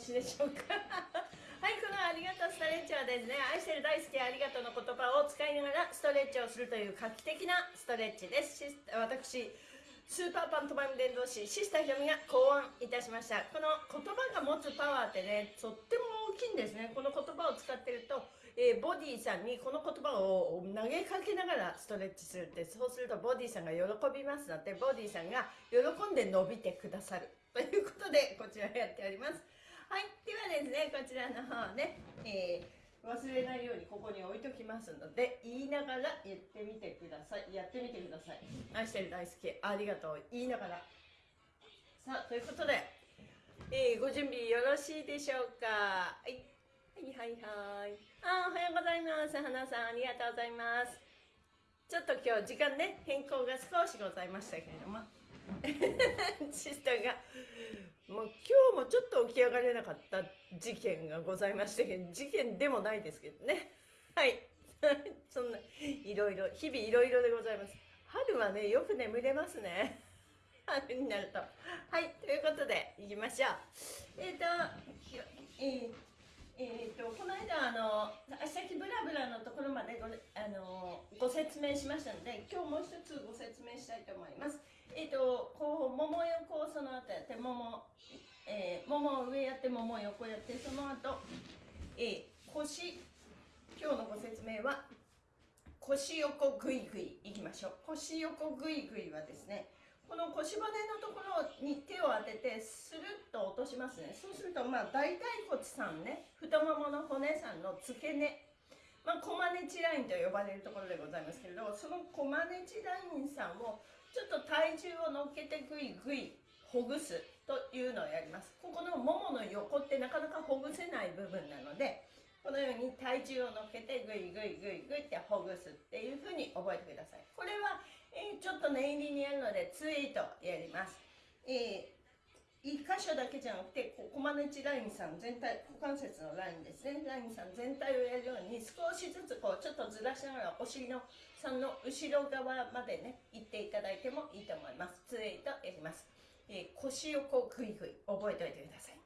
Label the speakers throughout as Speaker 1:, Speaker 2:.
Speaker 1: しでしょうか。はいこのありがとうストレッチはですね愛してる大好きありがとうの言葉を使いながらストレッチをするという画期的なストレッチです。私スーパーパントマイム伝道師シスターひろみが考案いたしました。この言葉が持つパワーってねとっても大きいんですね。この言葉を使ってるとえー、ボディさんにこの言葉を投げかけながらストレッチするって。そうするとボディさんが喜びますのでボディさんが喜んで伸びてくださる。ということでこちらやっております。はいではですねこちらの方ね、えー、忘れないようにここに置いときますので言いながら言ってみてください。やってみてください。愛してる大好きありがとう。言いながら。さあということで、えー、ご準備よろしいでしょうか。はい。はいはいはい。あおはようございます。花さんありがとうございます。ちょっと今日時間ね変更が少しございましたけれども。シスターがもう今日もちょっと起き上がれなかった事件がございましたけど事件でもないですけどね。はい。そんないろいろ日々いろいろでございます。春はねよく眠れますね。春になると。はいということでいきましょう。えっ、ー、とえーえーと、この間あの足先ブラブラのところまでごあのご説明しましたので今日もう一つご説明したいと思います。えっ、とこうもも横をその後やってもも、えー、もも上やってもも横やってその後、えー、腰今日のご説明は腰横ぐいぐいいきましょう。腰横ぐいぐいはですねこの腰骨のところに手を当ててスルッと落としますね。そうするとまあ大腿骨さんね太ももの骨さんの付け根まあ、コマネチラインと呼ばれるところでございますけれどそのコマネチラインさんをちょっと体重を乗っけてぐいぐいほぐすというのをやりますここのももの横ってなかなかほぐせない部分なのでこのように体重を乗っけてぐいぐいぐいぐいってほぐすっていうふうに覚えてくださいこれはえー、ちょっと念入りにやるのでツイートやります。えー、1箇所だけじゃなくて、コマネチラインさん全体、股関節のラインですね、ラインさん全体をやるように少しずつこうちょっとずらしながらお尻のさんの後ろ側までね、行っていただいてもいいと思います。ツイトやります。えー、腰をこうグイグイ覚えておいてください。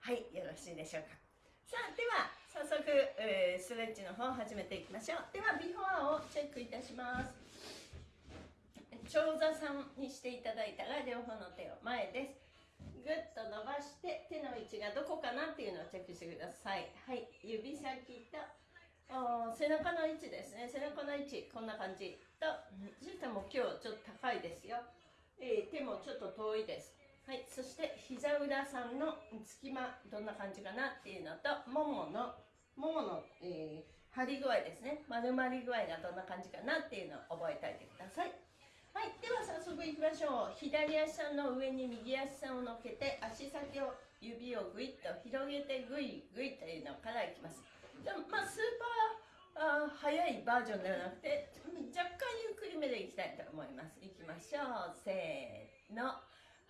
Speaker 1: はい、よろしいでしょうか。さあ、では早速、えー、ストレッチの方を始めていきましょう。では、ビフォアをチェックいたします。長座さんにしていただいたら両方の手を前ですぐっと伸ばして手の位置がどこかなっていうのをチェックしてください。はい。指先と背中の位置ですね。背中の位置こんな感じとそしても今日ちょっと高いですよ、えー、手もちょっと遠いです。はい。そして膝裏さんの隙間どんな感じかなっていうのともものももの、えー、張り具合ですね。丸まり具合がどんな感じかなっていうのを覚えておいてください。はいでは早速いきましょう。左足さんの上に右足さんを乗っけて足先を指をぐいっと広げてぐいぐいというのからいきます。じゃまあスーパーあ速いバージョンではなくて若干ゆっくりめでいきたいと思います。いきましょう。せーの。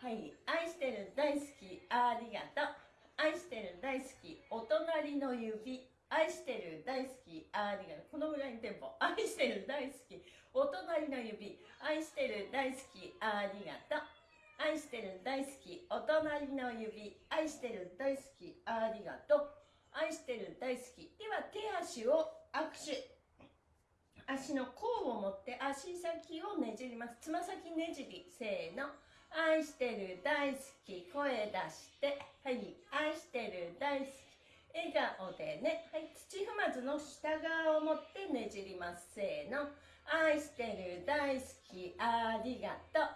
Speaker 1: はい愛してる大好きありがとう。愛してる大好きお隣の指。愛してる大好き。ありがとう。このぐらいのテンポ。愛してる大好き。お隣の指。愛してる大好き。ありがとう。愛してる大好き。お隣の指。愛してる大好き。ありがとう。愛してる大好き。では手足を握手。足の甲を持って足先をねじります。つま先ねじり。せーの。愛してる大好き。声出して。はい。愛してる大好き。笑顔でね。はい。土踏まずの下側を持ってねじります。せーの。愛してる大好き。ありがとう。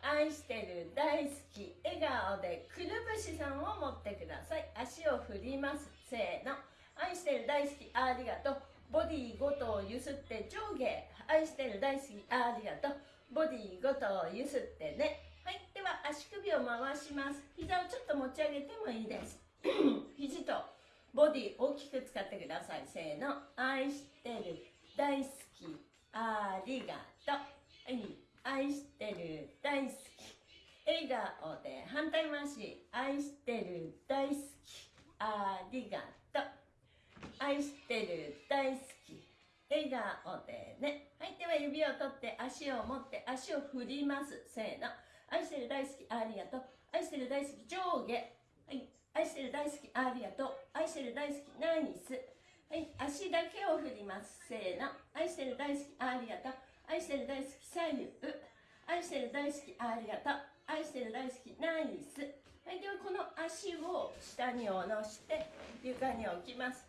Speaker 1: 愛してる大好き。笑顔でくるぶしさんを持ってください。足を振ります。せーの。愛してる大好き。ありがとう。ボディごとをゆすって上下。愛してる大好き。ありがとう。ボディごとをゆすってね。はい。では足首を回します。膝をちょっと持ち上げてもいいです。肘とボディ大きく使ってくださいせーの愛してる大好きありがとう。愛してる、大好き。笑顔で反対回し。愛してる、大好き。ありがとう。愛してる、大好き。笑顔でね。はい。では指を取って足を持って足を振ります。せーの。愛してる大好きありがとう愛してる大好き上下はい愛してる大好きありがとう。愛してる大好きナイス。はい足だけを振ります。せーの。愛してる大好きありがとう。愛してる大好き左右愛してる大好きありがとう。愛してる大好きナイス。はいではこの足を下に下ろして床に置きます。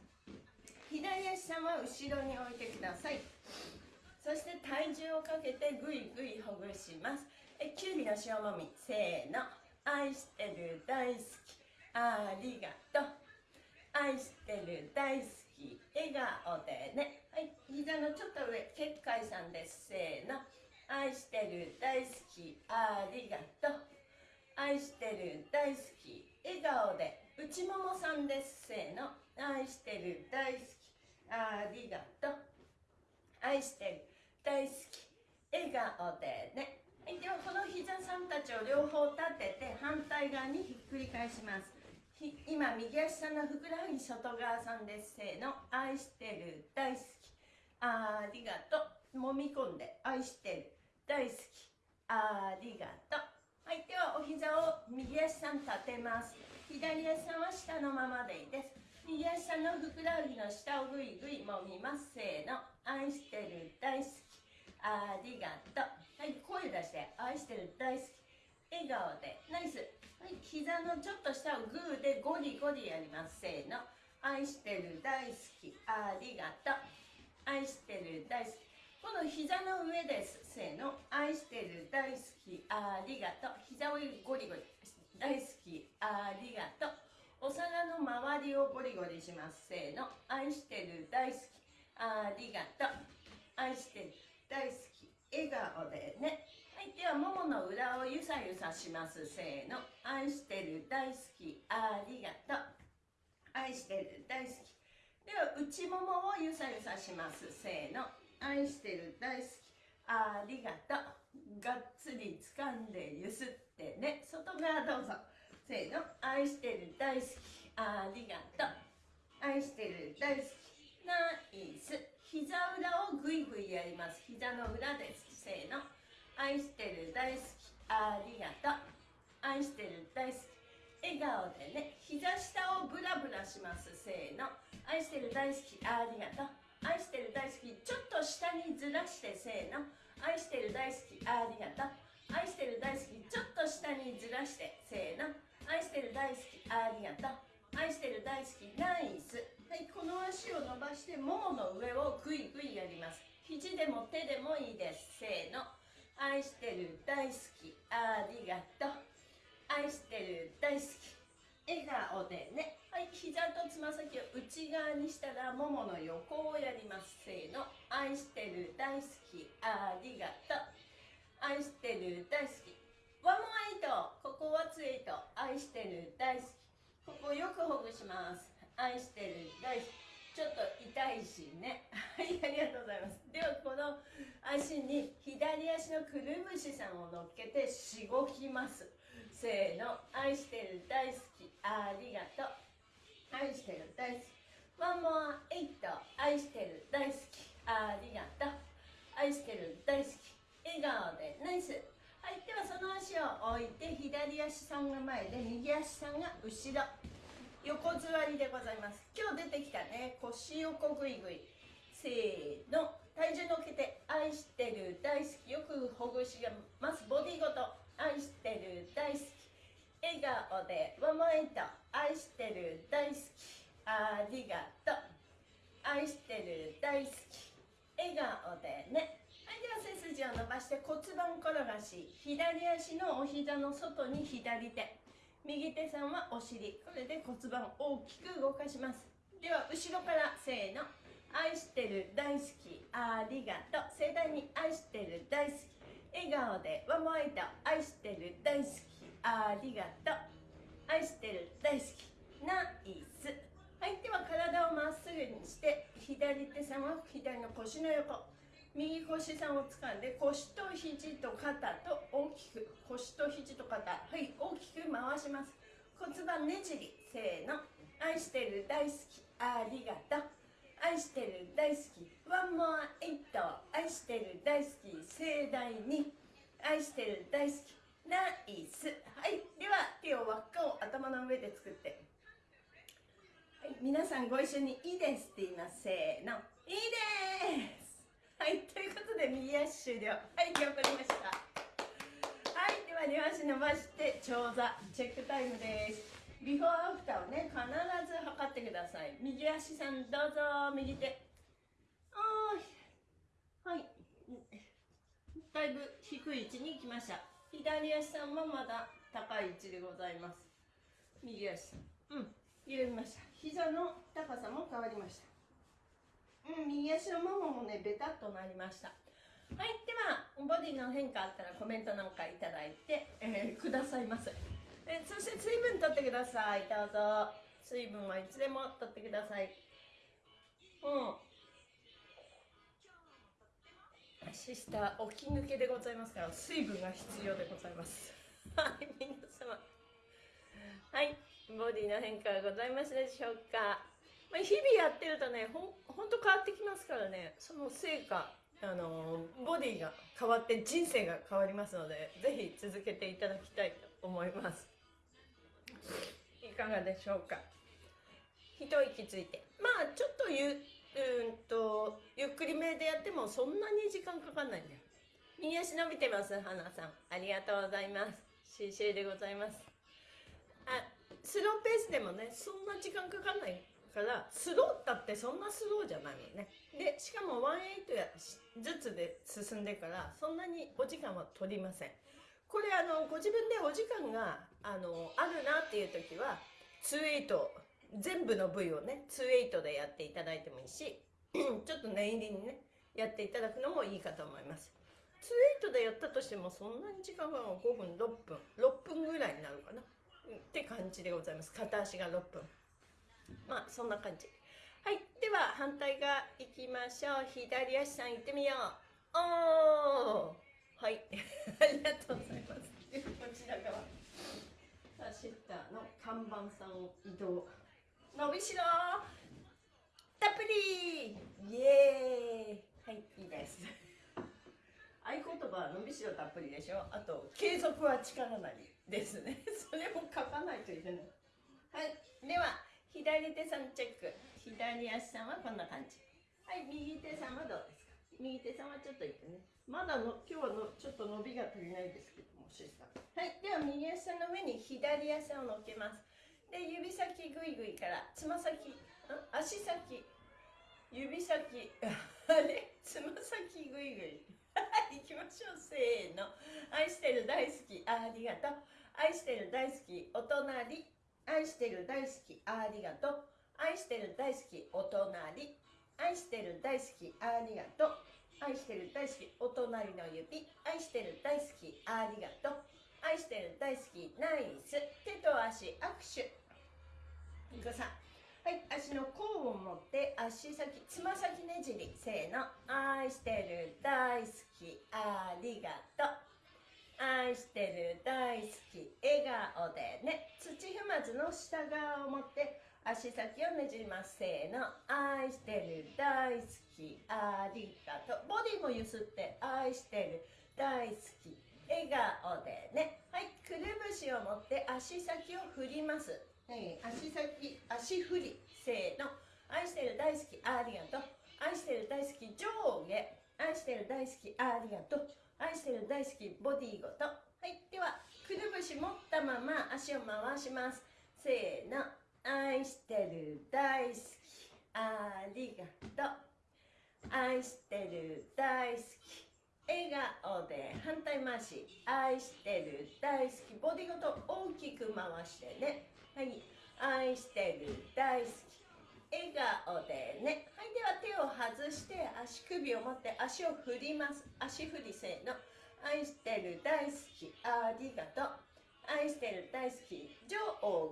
Speaker 1: 左足さんは後ろに置いてください。そして体重をかけてぐいぐいほぐします。えきゅうりの塩もみ。せーの。愛してる大好き。ありがとう。愛してる大好き笑顔でね。はい膝のちょっと上結界さんです。せーの。愛してる大好きありがとう。愛してる大好き笑顔で。内ももさんです。せーの。愛してる大好きありがとう。愛してる大好き笑顔でね。はい、ではこの膝さんたちを両方立てて反対側にひっくり返します。今右足さんのふくらはぎ外側さんです。せーの。愛してる。大好き。ありがとう。揉み込んで。愛してる。大好き。ありがとう。はいではお膝を右足さん立てます。左足さんは下のままでいいです。右足さんのふくらはぎの下をぐいぐい揉みます。せーの。愛してる。大好き。ありがとう。はい声出して。愛してる。大好き。笑顔で。ナイス。はい膝のちょっと下をグーでゴリゴリやります。せーの。愛してる大好き。ありがとう。愛してる大好き。この膝の上です。せーの。愛してる大好き。ありがとう。膝をゴリゴリ。大好き。ありがとう。お皿の周りをゴリゴリします。せーの。愛してる大好き。ありがとう。愛してる大好き。笑顔でね。の裏をゆさゆさしますせーの。愛してる大好きありがとう。愛してる大好き。では内ももをゆさゆさしますせーの。愛してる大好きありがとう。がっつり掴んでゆすってね。外側どうぞ。せーの。愛してる大好きありがとう。愛してる大好き。ナイス。膝裏をぐいぐいやります。膝の裏です。せーの。愛してる大好きありがとう。愛してる大好き。笑顔でね膝下をブラブラしますせーの。愛してる大好きありがとう。愛してる大好きちょっと下にずらしてせーの。愛してる大好きありがとう。愛してる大好きちょっと下にずらしてせーの。愛してる大好きありがとう。愛してる大好きナイス。はいこの足を伸ばしてももの上をグイグイやります。肘でも手でもいいですせーの。愛してる大好き。ありがとう。愛してる大好き。笑顔でね。はい膝とつま先を内側にしたらももの横をやります。せーの。愛してる大好き。ありがとう。愛してる大好き。ワンモアイトここはツエイト愛してる大好き。ここよくほぐします。愛してる大好き。ちょっと痛いしね。はいありがとうございます。ではこの足に左足のくるぶしさんを乗っけてしごきます。せーの愛してる大好きありがとう。愛してる大好き。ワンモアエイト愛してる大好きありがとう。愛してる大好き笑顔でナイス。はいではその足を置いて左足さんが前で右足さんが後ろ。横座りでございます。今日出てきたね腰横ぐいぐい。せーの。体重乗っけて愛してる大好き。よくほぐします。ボディごと。愛してる大好き。笑顔でワンマイト愛してる大好き。ありがとう。愛してる大好き。笑顔でね。はいでは背筋を伸ばして骨盤転がし。左足のお膝の外に左手。右手さんはお尻。これで骨盤を大きく動かします。では後ろからせーの。愛してる大好き。ありがとう。盛大に愛してる大好き。笑顔でワンモアイト愛してる大好き。ありがとう。愛してる大好き。ナイス。はいでは体をまっすぐにして左手さんは左の腰の横。右腰さんを掴んで腰と肘と肩と大きく腰と肘と肩はい大きく回します。骨盤ねじりせーの。愛してる大好きありがとう。愛してる大好き。ワンモアエイト。愛してる大好き盛大に。愛してる大好きナイス。はい。では手を輪っかを頭の上で作って。はい。皆さんご一緒にいいですって言います。せーの。いいです。はいということで右足終了はい頑張りました。はいでは両足伸ばして長座チェックタイムです。ビフォーアフターをね必ず測ってください。右足さんどうぞ右手。あーはい。だいぶ低い位置に行きました。左足さんもまだ高い位置でございます。右足うん緩みました。膝の高さも変わりました。うん右足のもももねベタっとなりました。はいではボディの変化あったらコメントなんかいただいて、えー、くださいませえそして水分取ってください。どうぞ。水分はいつでも取ってください。うん。シスター起き抜けでございますから水分が必要でございます。はい皆様。はいボディの変化がございますでしょうか、まあ、日々やってるとねほほんと変わってきますからね。その成果あのボディが変わって人生が変わりますのでぜひ続けていただきたいと思います。いかがでしょうか？一息ついて。まあちょっとゆうんとゆっくりめでやってもそんなに時間かかんないんだよ右足伸びてます花さん。ありがとうございます。シーシーでございます。あスローペースでもねそんな時間かかんない。からスローだってそんなスローじゃないもん。ねでしかも18やずつで進んでからそんなにお時間は取りません。これあのご自分でお時間があのあるなっていう時は28全部の部位をね28でやっていただいてもいいし ちょっと念入りにねやっていただくのもいいかと思います。28でやったとしてもそんなに時間が5分6分6分ぐらいになるかな。って感じでございます。片足が6分まあそんな感じ。はいでは反対側行きましょう。左足さん行ってみよう。おー！はい。ありがとうございます。こちら側。さあシッターの看板さん移動。伸びしろ！たっぷり！イエーイ！はいいいです。合言葉は伸びしろたっぷりでしょ？あと継続は力なりですね。それも書かないといけない。はいでは左手さんチェック。左足さんはこんな感じ。はい右手さんはどうですか？右手さんはちょっといってね。まだの今日はのちょっと伸びが足りないですけどもシスター。はいでは右足さんの上に左足を乗っけます。で指先グイグイからつま先足先。指先。あれ？つま先グイグイ。行きましょう。せーの。愛してる大好き。ありがとう。愛してる大好き。お隣愛してる大好きありがとう。愛してる大好きお隣。愛してる大好きありがとう。愛してる大好きお隣の指。愛してる大好きありがとう。愛してる大好きナイス。手と足握手。いくさはい足の甲を持って足先つま先ねじり。せーの。愛してる大好きありがとう。愛してる大好き笑顔でね。土踏まずの下側を持って足先をねじります。せーの。愛してる大好きありがとう。ボディもゆすって愛してる大好き笑顔でね。はいくるぶしを持って足先を振ります、はい、足先足振り。せーの。愛してる大好きありがとう。愛してる大好き上下。愛してる大好きありがとう。愛してる大好きボディごと。はい。ではくるぶし持ったまま足を回します。せーの。愛してる大好き。ありがとう。愛してる大好き。笑顔で反対回し。愛してる大好きボディごと大きく回してね。はい。愛してる大好き。笑顔でね。を外して足首を持って足を振ります。足振りせーの。愛してる大好き。ありがとう。愛してる大好き。上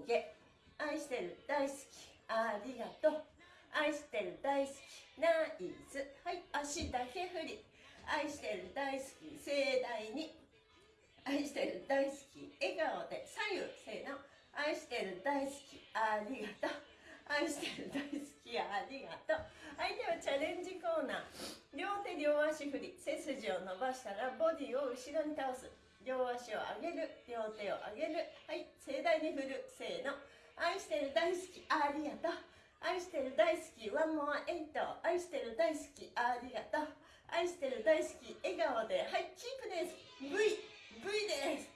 Speaker 1: 下。愛してる大好き。ありがとう。愛してる大好き。ナイス。はい。足だけ振り。愛してる大好き。盛大に。愛してる大好き。笑顔で左右せーの。愛してる大好き。ありがとう。愛してる大好きやありがとう。はいではチャレンジコーナー。両手両足振り背筋を伸ばしたらボディを後ろに倒す。両足を上げる。両手を上げる。はい盛大に振る。せーの。愛してる大好きありがとう。愛してる大好きワンモアエイト。愛してる大好きありがとう。愛してる大好き笑顔で。はいキープです。V V です。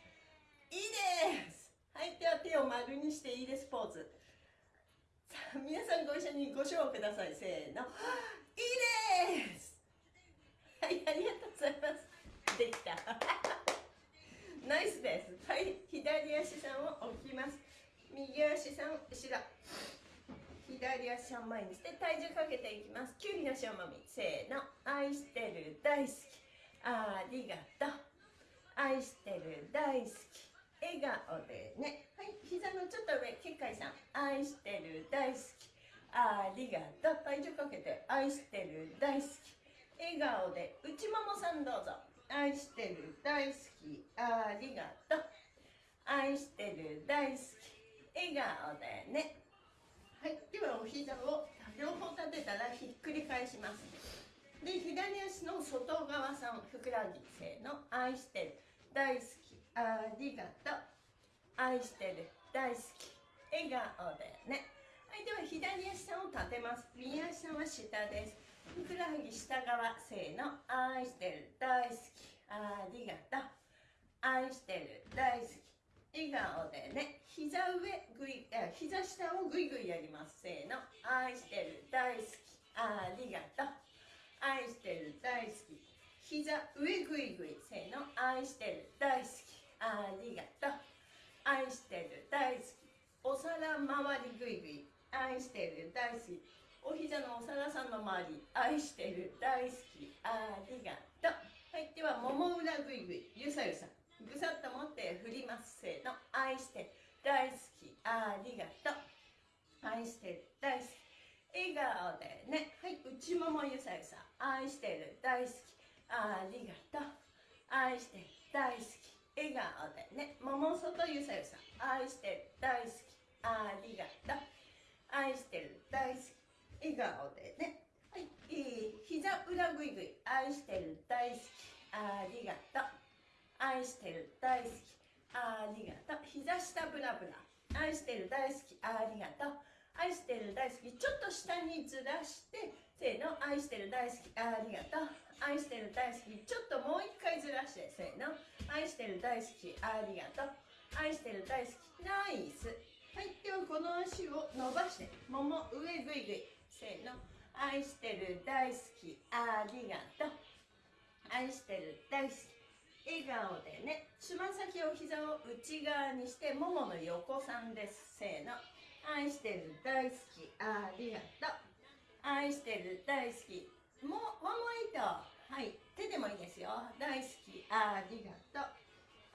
Speaker 1: いいです。はいでは手を丸にしていいですポーズ。さあ皆さんご一緒にご唱ください。せーの。いいです。はいありがとうございます。できた。ナイスです。はい左足さんを置きます。右足さん後ろ。左足を前にして体重かけていきます。きゅうりの塩もみ。せーの。愛してる大好き。ありがとう。愛してる大好き。笑顔でね。はい。膝のちょっと上結界さん。愛してる大好き。ありがとう。体重かけて愛してる大好き。笑顔で内ももさんどうぞ。愛してる大好き。ありがとう。愛してる大好き。笑顔でね。はい。ではお膝を両方立てたらひっくり返します。で左足の外側さんふくらはぎせーの愛してる大好き。ありがとう。愛してる。大好き。笑顔でね。はいでは左足を立てます。右足は下です。ふくらはぎ下側。せーの。愛してる。大好き。ありがとう。愛してる。大好き。笑顔でね。膝上ぐい膝下をぐいぐいやります。せーの。愛してる。大好き。ありがとう。愛してる。大好き。膝上ぐいぐい。せーの。愛してる。大好き。ありがとう。愛してる。大好き。お皿周りぐいぐい愛してる。大好き。お膝のお皿さんの周り。愛してる。大好き。ありがと。うはいではもも裏ぐいぐいゆさゆさぐさっと持って振ります。せーの。愛してる。大好き。ありがとう愛してる。大好き。笑顔でねはい内ももゆさゆさ愛してる。大好き。ありがとう愛してる。大好き。笑顔でねもも外ゆさゆさ愛してる大好きありがとう。愛してる大好き笑顔でね。はい、えー、膝裏ぐいぐい。愛してる大好きありがとう。愛してる大好きありがとう。膝下ブラブラ。愛してる大好きありがとう。愛してる大好き。ちょっと下にずらしてせーの。愛してる大好きありがとう。愛してる大好き。ちょっともう一回ずらしてせーの。愛してる大好きありがとう。愛してる大好きナイス。はいではこの足を伸ばしてもも上ぐいぐいせーの。愛してる大好きありがとう。愛してる大好き笑顔でね。つま先を膝を内側にしてももの横さんですせーの。愛してる大好きありがとう。愛してる大好きもうワンモイトはい。手でもいいですよ。大好き。ありがとう。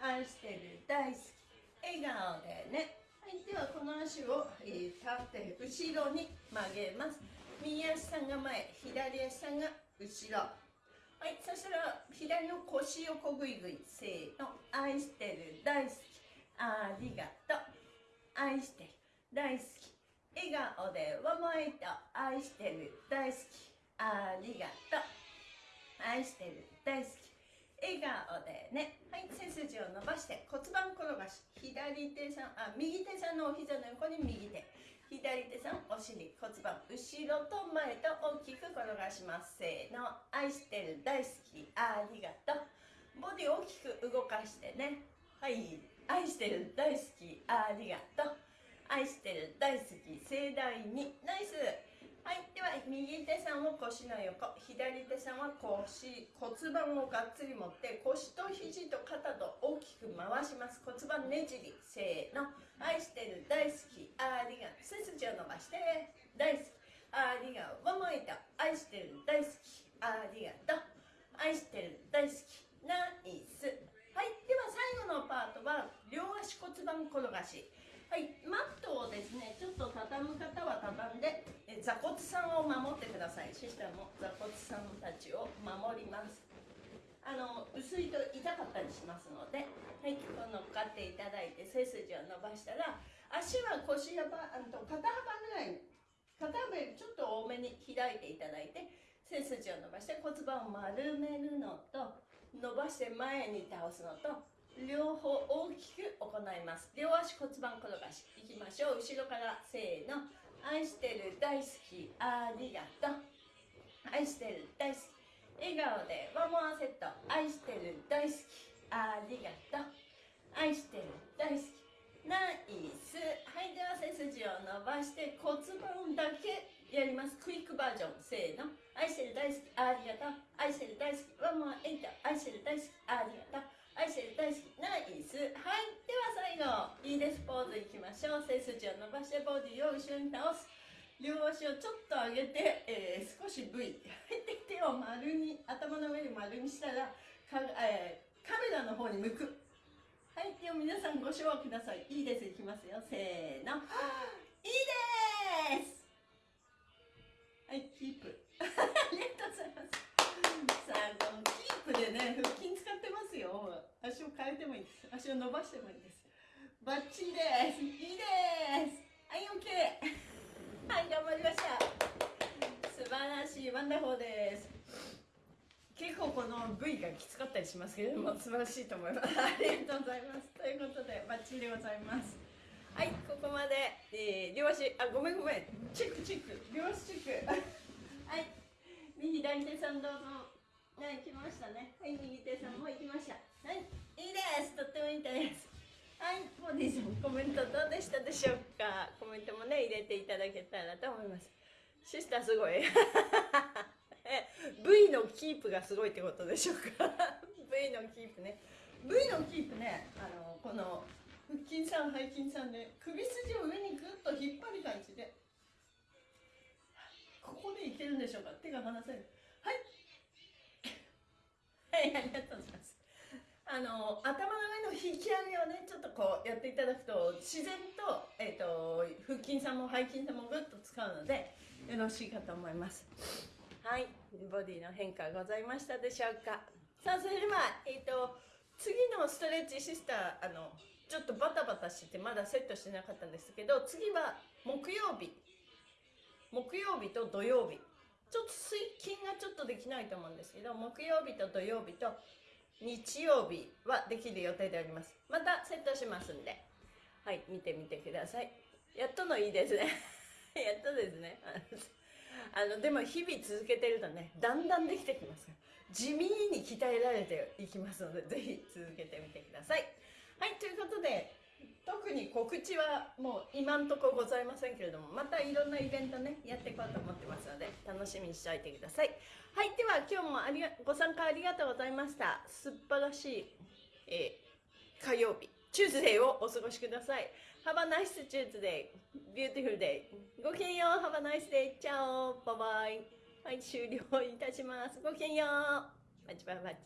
Speaker 1: 愛してる。大好き。笑顔でね。はい。ではこの足を、え、立って後ろに曲げます。右足さんが前左足さんが後ろ。はい。そしたら左の腰横ぐいぐいせーの。愛してる。大好き。ありがとう。愛してる。大好き。笑顔でわもえと愛してる。大好き。ありがとう。愛してる。大好き。笑顔でね。はい背筋を伸ばして骨盤転がし。左手さんあ右手さんのお膝の横に右手。左手さんお尻骨盤後ろと前と大きく転がします。せーの。愛してる。大好き。ありがとう。ボディ大きく動かしてね。はい。愛してる。大好き。ありがとう。愛してる。大好き。盛大に。ナイス。はいでは右手さんを腰の横左手さんは腰骨盤をがっつり持って腰と肘と肩と大きく回します。骨盤ねじりせーの。愛してる大好き。ありがとう。背筋を伸ばして。大好き。ありがとう。もいた。愛してる大好き。ありがとう。愛してる大好き。ナイス。はいでは最後のパートは両足骨盤転がし。はいマットをですねちょっと畳む方は畳んで座骨さんを守ってください。シスターも座骨さんたちを守ります。あの薄いと痛かったりしますので、はい、こう乗っかっていただいて背筋を伸ばしたら足は腰幅あの肩幅ぐらい肩幅よりちょっと多めに開いていただいて背筋を伸ばして骨盤を丸めるのと伸ばして前に倒すのと両方大きく行います。両足骨盤転がしいきましょう。後ろからせーの。愛してる大好きありがとう。愛してる大好き。笑顔でワンモアセット愛してる大好きありがとう。愛してる大好き。ナイス。はいでは背筋を伸ばして骨盤だけやります。クイックバージョン。せーの。愛してる大好きありがとう。愛してる大好き。ワンモアエイト愛してる大好きありがとう。愛してる大好き。ナイス。はい。最後いいですポーズいきましょう。背筋を伸ばしてボディを後ろに倒す。両足をちょっと上げて、えー、少し V で手を丸に頭の上に丸にしたらか、えー、カメラの方に向く。はい。では皆さんご唱和ください。いいです。いきますよ。せーの。いいです！はい。キープ。ありがとうございます。さあこのキープでね腹筋使ってますよ。足を変えてもいいです。足を伸ばしてもいいです。バッチリです。いいです。はい OK はい頑張りました。素晴らしい wonderful です。結構この V がきつかったりしますけれども素晴らしいと思います。ありがとうございます。ということでバッチリでございます。はいここまで、えー、両足。あごめんごめん。チェックチェック。両足チェック。はい。右左手さんどうぞ。はい来ましたね。はい右手さんも行きました。はい。いいです。とってもいいですはいボディさんコメントどうでしたでしょうか？コメントもね入れていただけたらと思います。シスターすごい。え V のキープがすごいってことでしょうか？V のキープね。V のキープねあのこの腹筋さん背筋さんで首筋を上にグッと引っ張る感じでここでいけるんでしょうか？手が離せるはい。はい ありがとうございます。あの頭の上の引き上げをねちょっとこうやっていただくと自然と,、えーと、腹筋さんも背筋さんもグッと使うのでよろしいかと思います。はい。ボディの変化ございましたでしょうか？さあそれでは、えーと次のストレッチシスターあのちょっとバタバタしてまだセットしてなかったんですけど次は木曜日。木曜日と土曜日。ちょっと水筋がちょっとできないと思うんですけど木曜日と土曜日と日曜日はできる予定であります。またセットしますんで。はい見てみてください。やっとのいいですね。やっとですね。あのでも日々続けてるとねだんだんできてきます地味に鍛えられていきますのでぜひ続けてみてください。はいということで特に告知はもう今んとこございませんけれどもまたいろんなイベントねやっていこうと思ってますので楽しみにしておいてください。はいでは今日もありがご参加ありがとうございました。素晴らしい、えー、火曜日チューズデーをお過ごしください。Have a nice Tuesday beautiful day ごきげんよう。Have a nice day チャオバイバイ。はい終了いたします。ごきげんよう。バチバイバチ。